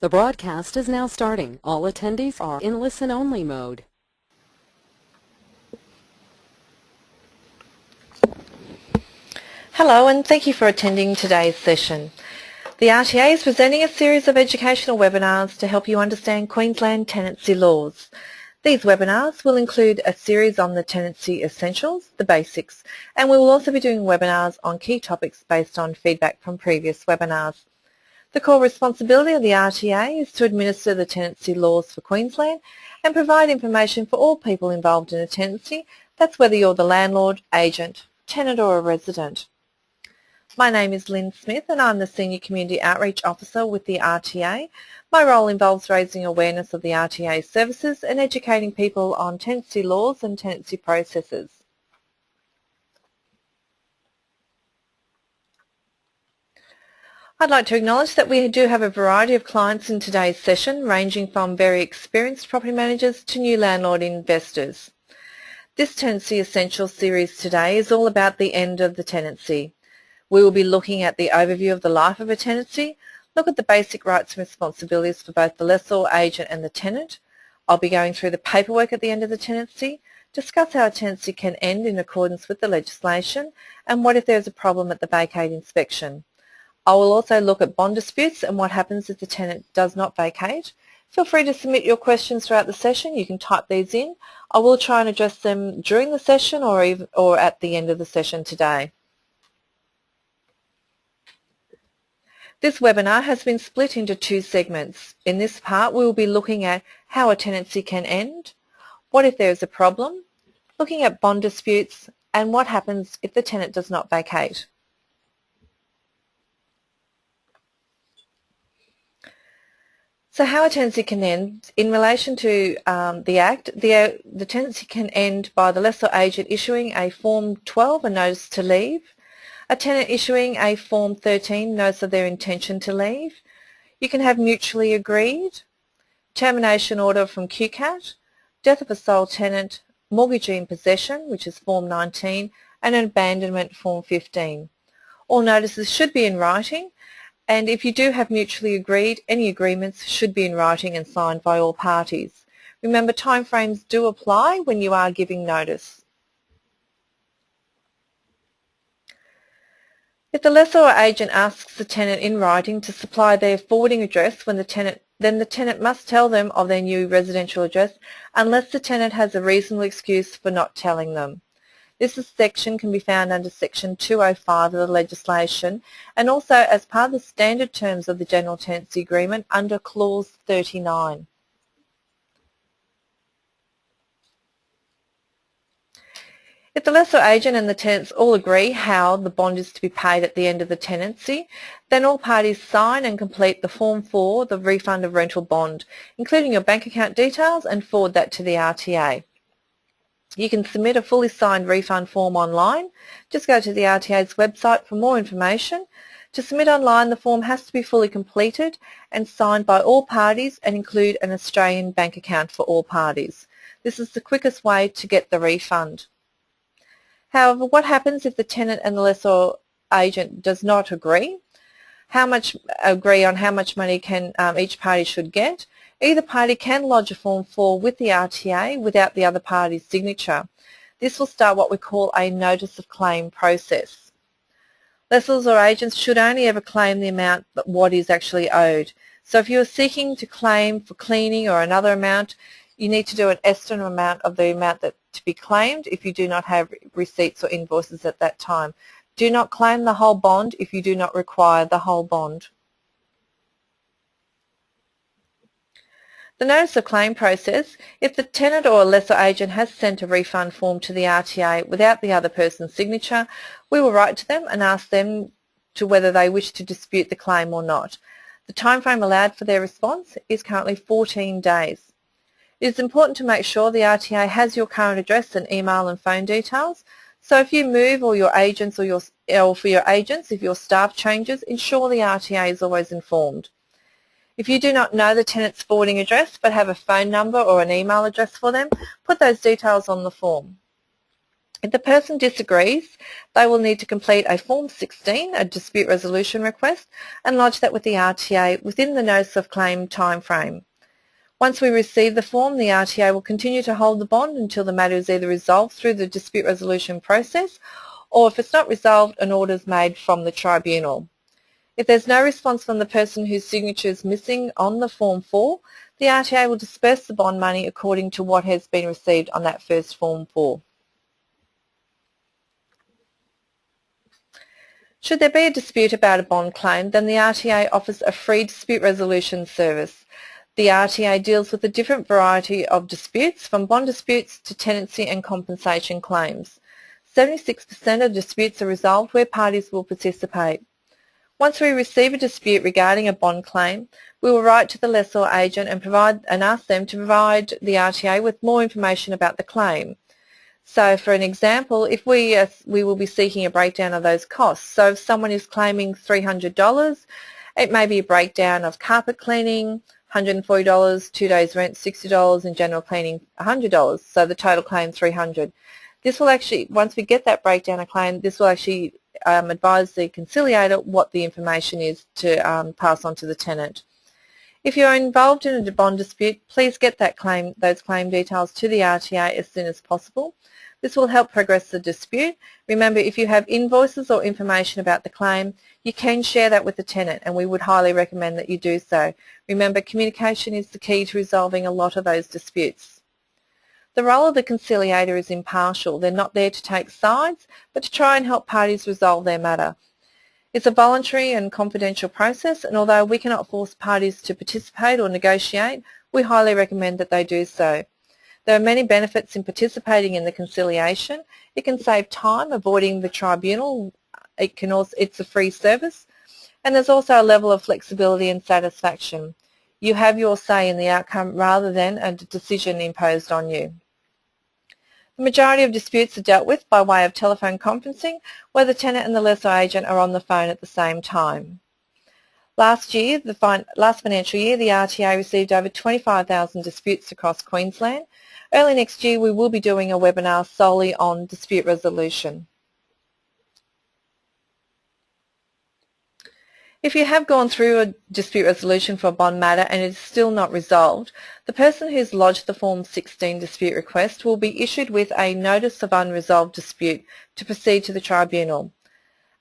The broadcast is now starting. All attendees are in listen-only mode. Hello and thank you for attending today's session. The RTA is presenting a series of educational webinars to help you understand Queensland tenancy laws. These webinars will include a series on the tenancy essentials, the basics, and we will also be doing webinars on key topics based on feedback from previous webinars. The core responsibility of the RTA is to administer the tenancy laws for Queensland and provide information for all people involved in a tenancy, that's whether you're the landlord, agent, tenant or a resident. My name is Lynn Smith and I'm the Senior Community Outreach Officer with the RTA. My role involves raising awareness of the RTA services and educating people on tenancy laws and tenancy processes. I'd like to acknowledge that we do have a variety of clients in today's session ranging from very experienced property managers to new landlord investors. This Tenancy Essentials series today is all about the end of the tenancy. We will be looking at the overview of the life of a tenancy, look at the basic rights and responsibilities for both the lessor, agent and the tenant. I'll be going through the paperwork at the end of the tenancy, discuss how a tenancy can end in accordance with the legislation and what if there's a problem at the vacate inspection. I will also look at bond disputes and what happens if the tenant does not vacate. Feel free to submit your questions throughout the session. You can type these in. I will try and address them during the session or, even, or at the end of the session today. This webinar has been split into two segments. In this part we will be looking at how a tenancy can end, what if there is a problem, looking at bond disputes and what happens if the tenant does not vacate. So how a tenancy can end, in relation to um, the Act, the, uh, the tenancy can end by the lessor agent issuing a Form 12, a notice to leave, a tenant issuing a Form 13 notice of their intention to leave. You can have mutually agreed, termination order from QCAT, death of a sole tenant, mortgagee in possession, which is Form 19, and an abandonment Form 15. All notices should be in writing, and if you do have mutually agreed, any agreements should be in writing and signed by all parties. Remember, timeframes do apply when you are giving notice. If the lessor or agent asks the tenant in writing to supply their forwarding address when the tenant then the tenant must tell them of their new residential address unless the tenant has a reasonable excuse for not telling them. This section can be found under section 205 of the legislation and also as part of the standard terms of the General Tenancy Agreement under clause 39. If the lessor agent and the tenants all agree how the bond is to be paid at the end of the tenancy, then all parties sign and complete the Form 4, the refund of rental bond, including your bank account details and forward that to the RTA. You can submit a fully signed refund form online. Just go to the RTA's website for more information. To submit online, the form has to be fully completed and signed by all parties and include an Australian bank account for all parties. This is the quickest way to get the refund. However, what happens if the tenant and the lessor agent does not agree? How much agree on how much money can um, each party should get? Either party can lodge a Form 4 with the RTA without the other party's signature. This will start what we call a notice of claim process. Lessors or agents should only ever claim the amount that what is actually owed. So if you are seeking to claim for cleaning or another amount, you need to do an estimate amount of the amount that to be claimed if you do not have receipts or invoices at that time. Do not claim the whole bond if you do not require the whole bond. The notice of claim process, if the tenant or lessor agent has sent a refund form to the RTA without the other person's signature, we will write to them and ask them to whether they wish to dispute the claim or not. The timeframe allowed for their response is currently 14 days. It is important to make sure the RTA has your current address and email and phone details. So if you move or your agents or, your, or for your agents, if your staff changes, ensure the RTA is always informed. If you do not know the tenant's forwarding address but have a phone number or an email address for them, put those details on the form. If the person disagrees, they will need to complete a Form 16, a dispute resolution request, and lodge that with the RTA within the notice of claim time frame. Once we receive the form, the RTA will continue to hold the bond until the matter is either resolved through the dispute resolution process or if it's not resolved, an order is made from the tribunal. If there's no response from the person whose signature is missing on the Form 4, the RTA will disperse the bond money according to what has been received on that first Form 4. Should there be a dispute about a bond claim, then the RTA offers a free dispute resolution service. The RTA deals with a different variety of disputes, from bond disputes to tenancy and compensation claims. 76% of disputes are resolved where parties will participate. Once we receive a dispute regarding a bond claim, we will write to the lessor agent and, provide, and ask them to provide the RTA with more information about the claim. So for an example, if we, we will be seeking a breakdown of those costs. So if someone is claiming $300, it may be a breakdown of carpet cleaning, $140, two days rent $60, and general cleaning $100. So the total claim 300 This will actually, once we get that breakdown of claim, this will actually um, advise the conciliator what the information is to um, pass on to the tenant. If you are involved in a bond dispute, please get that claim, those claim details to the RTA as soon as possible. This will help progress the dispute. Remember, if you have invoices or information about the claim, you can share that with the tenant and we would highly recommend that you do so. Remember, communication is the key to resolving a lot of those disputes. The role of the conciliator is impartial. They're not there to take sides, but to try and help parties resolve their matter. It's a voluntary and confidential process, and although we cannot force parties to participate or negotiate, we highly recommend that they do so. There are many benefits in participating in the conciliation. It can save time avoiding the tribunal. It can also, it's a free service. And there's also a level of flexibility and satisfaction. You have your say in the outcome rather than a decision imposed on you. The majority of disputes are dealt with by way of telephone conferencing where the tenant and the lessor agent are on the phone at the same time. Last year, the fin last financial year, the RTA received over 25,000 disputes across Queensland Early next year we will be doing a webinar solely on dispute resolution. If you have gone through a dispute resolution for a bond matter and it is still not resolved, the person who has lodged the Form 16 dispute request will be issued with a Notice of Unresolved Dispute to proceed to the tribunal.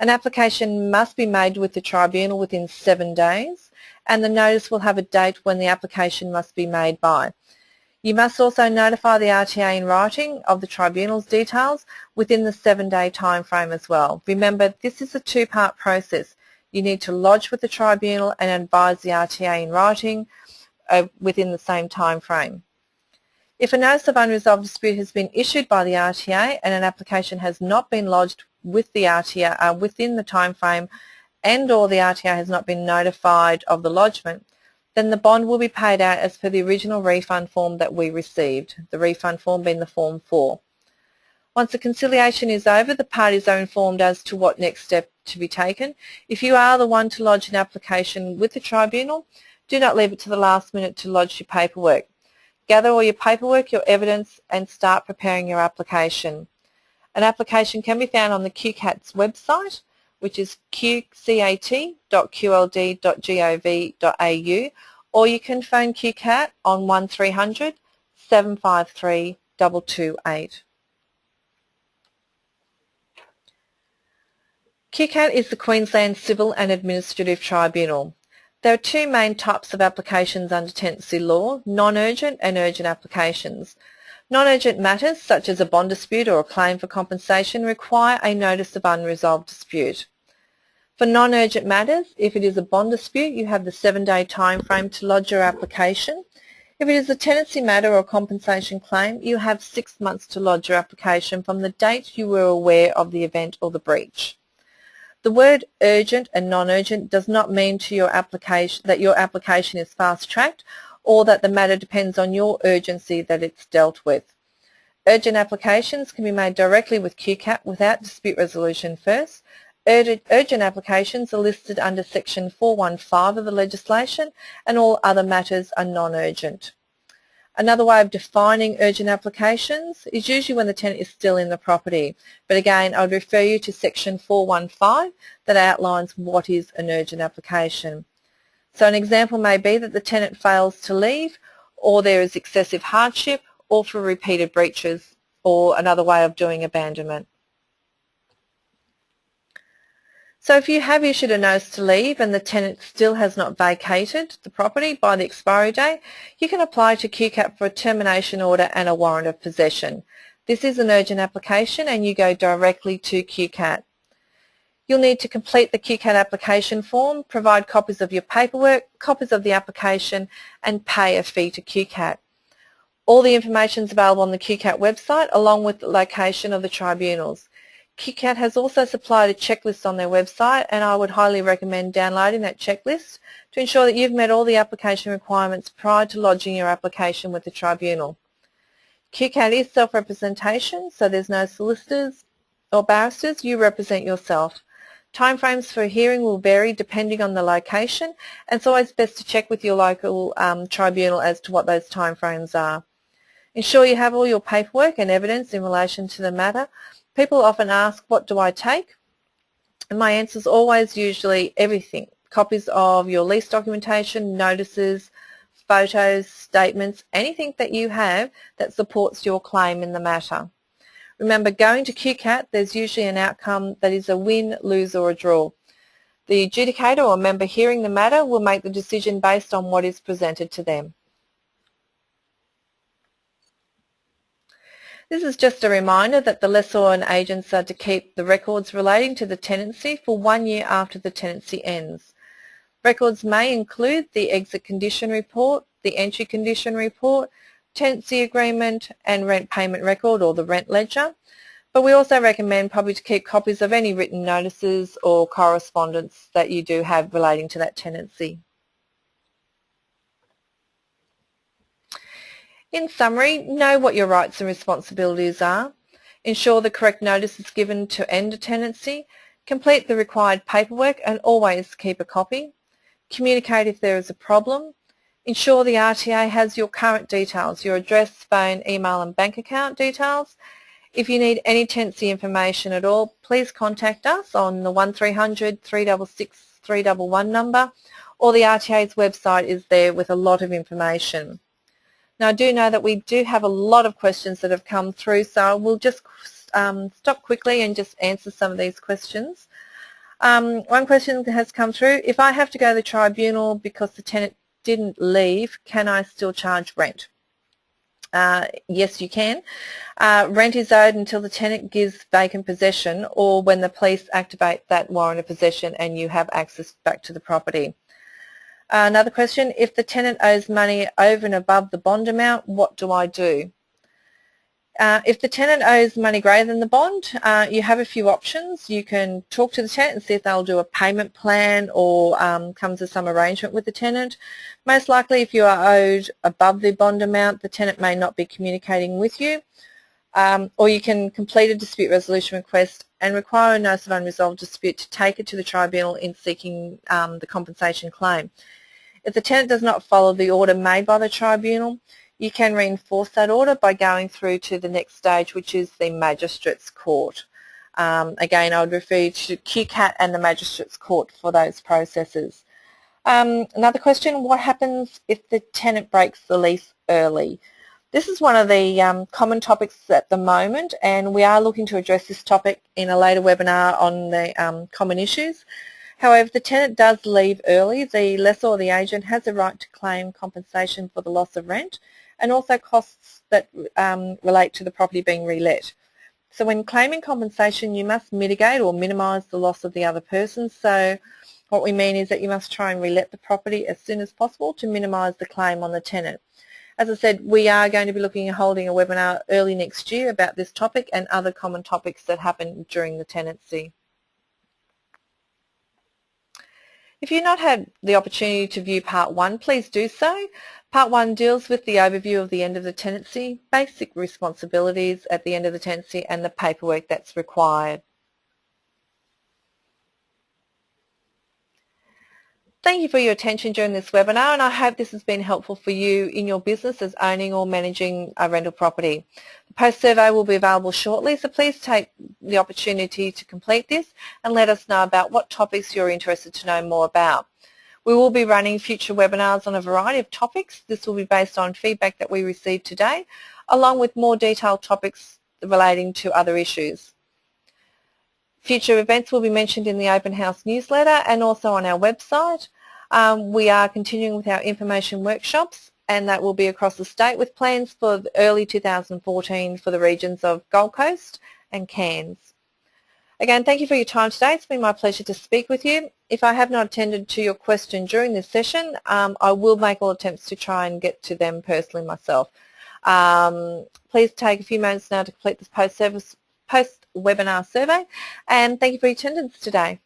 An application must be made with the tribunal within seven days and the notice will have a date when the application must be made by. You must also notify the RTA in writing of the tribunal's details within the seven-day time frame as well. Remember, this is a two-part process. You need to lodge with the tribunal and advise the RTA in writing uh, within the same time frame. If a notice of unresolved dispute has been issued by the RTA and an application has not been lodged with the RTA uh, within the time frame and or the RTA has not been notified of the lodgement, then the bond will be paid out as per the original refund form that we received, the refund form being the Form 4. Once the conciliation is over, the parties are informed as to what next step to be taken. If you are the one to lodge an application with the tribunal, do not leave it to the last minute to lodge your paperwork. Gather all your paperwork, your evidence and start preparing your application. An application can be found on the QCAT's website which is qcat.qld.gov.au or you can phone QCAT on 1300 753 228. QCAT is the Queensland Civil and Administrative Tribunal. There are two main types of applications under tenancy law, non-urgent and urgent applications. Non-urgent matters, such as a bond dispute or a claim for compensation, require a notice of unresolved dispute. For non-urgent matters, if it is a bond dispute, you have the seven-day time frame to lodge your application. If it is a tenancy matter or compensation claim, you have six months to lodge your application from the date you were aware of the event or the breach. The word urgent and non-urgent does not mean to your application that your application is fast-tracked or that the matter depends on your urgency that it's dealt with. Urgent applications can be made directly with QCAT without dispute resolution first. Urgent applications are listed under section 415 of the legislation and all other matters are non-urgent. Another way of defining urgent applications is usually when the tenant is still in the property. But again, I would refer you to section 415 that outlines what is an urgent application. So an example may be that the tenant fails to leave or there is excessive hardship or for repeated breaches or another way of doing abandonment. So if you have issued a notice to leave and the tenant still has not vacated the property by the expiry date, you can apply to QCAT for a termination order and a warrant of possession. This is an urgent application and you go directly to QCAT. You'll need to complete the QCAT application form, provide copies of your paperwork, copies of the application and pay a fee to QCAT. All the information is available on the QCAT website along with the location of the tribunals. QCAT has also supplied a checklist on their website and I would highly recommend downloading that checklist to ensure that you've met all the application requirements prior to lodging your application with the tribunal. QCAT is self-representation, so there's no solicitors or barristers, you represent yourself. Timeframes for a hearing will vary depending on the location and it's always best to check with your local um, tribunal as to what those timeframes are. Ensure you have all your paperwork and evidence in relation to the matter People often ask, what do I take? And my answer is always usually everything. Copies of your lease documentation, notices, photos, statements, anything that you have that supports your claim in the matter. Remember, going to QCAT, there's usually an outcome that is a win, lose or a draw. The adjudicator or member hearing the matter will make the decision based on what is presented to them. This is just a reminder that the lessor and agents are to keep the records relating to the tenancy for one year after the tenancy ends. Records may include the exit condition report, the entry condition report, tenancy agreement and rent payment record or the rent ledger. But we also recommend probably to keep copies of any written notices or correspondence that you do have relating to that tenancy. In summary, know what your rights and responsibilities are, ensure the correct notice is given to end a tenancy, complete the required paperwork and always keep a copy, communicate if there is a problem, ensure the RTA has your current details, your address, phone, email and bank account details. If you need any tenancy information at all, please contact us on the 1300 366 311 number or the RTA's website is there with a lot of information. Now I do know that we do have a lot of questions that have come through so we'll just um, stop quickly and just answer some of these questions. Um, one question has come through, if I have to go to the tribunal because the tenant didn't leave, can I still charge rent? Uh, yes, you can. Uh, rent is owed until the tenant gives vacant possession or when the police activate that warrant of possession and you have access back to the property. Another question, if the tenant owes money over and above the bond amount, what do I do? Uh, if the tenant owes money greater than the bond, uh, you have a few options. You can talk to the tenant and see if they'll do a payment plan or um, come to some arrangement with the tenant. Most likely if you are owed above the bond amount, the tenant may not be communicating with you. Um, or you can complete a dispute resolution request and require a notice of unresolved dispute to take it to the tribunal in seeking um, the compensation claim. If the tenant does not follow the order made by the tribunal, you can reinforce that order by going through to the next stage, which is the Magistrates Court. Um, again, I would refer you to QCAT and the Magistrates Court for those processes. Um, another question, what happens if the tenant breaks the lease early? This is one of the um, common topics at the moment and we are looking to address this topic in a later webinar on the um, common issues. However, if the tenant does leave early, the lessor or the agent has a right to claim compensation for the loss of rent and also costs that um, relate to the property being relet. So when claiming compensation, you must mitigate or minimise the loss of the other person. So what we mean is that you must try and relet the property as soon as possible to minimise the claim on the tenant. As I said, we are going to be looking at holding a webinar early next year about this topic and other common topics that happen during the tenancy. If you've not had the opportunity to view Part 1, please do so. Part 1 deals with the overview of the end of the tenancy, basic responsibilities at the end of the tenancy and the paperwork that's required. Thank you for your attention during this webinar and I hope this has been helpful for you in your business as owning or managing a rental property. The post survey will be available shortly so please take the opportunity to complete this and let us know about what topics you're interested to know more about. We will be running future webinars on a variety of topics. This will be based on feedback that we received today along with more detailed topics relating to other issues. Future events will be mentioned in the Open House newsletter and also on our website. Um, we are continuing with our information workshops and that will be across the state with plans for early 2014 for the regions of Gold Coast and Cairns. Again, thank you for your time today. It's been my pleasure to speak with you. If I have not attended to your question during this session, um, I will make all attempts to try and get to them personally myself. Um, please take a few moments now to complete this post-service post-webinar survey and thank you for your attendance today.